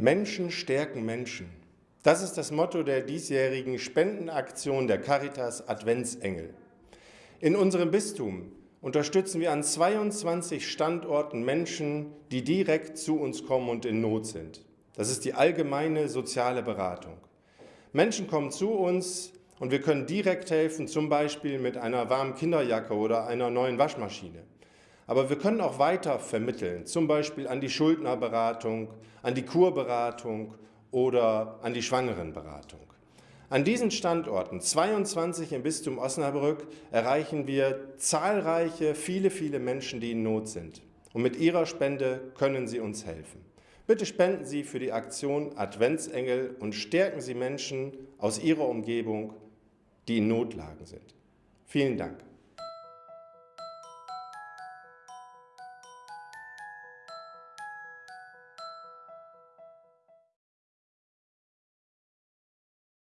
Menschen stärken Menschen. Das ist das Motto der diesjährigen Spendenaktion der Caritas Adventsengel. In unserem Bistum unterstützen wir an 22 Standorten Menschen, die direkt zu uns kommen und in Not sind. Das ist die allgemeine soziale Beratung. Menschen kommen zu uns und wir können direkt helfen, zum Beispiel mit einer warmen Kinderjacke oder einer neuen Waschmaschine. Aber wir können auch weiter vermitteln, zum Beispiel an die Schuldnerberatung, an die Kurberatung oder an die Schwangerenberatung. An diesen Standorten, 22 im Bistum Osnabrück, erreichen wir zahlreiche, viele, viele Menschen, die in Not sind. Und mit Ihrer Spende können Sie uns helfen. Bitte spenden Sie für die Aktion Adventsengel und stärken Sie Menschen aus Ihrer Umgebung, die in Notlagen sind. Vielen Dank.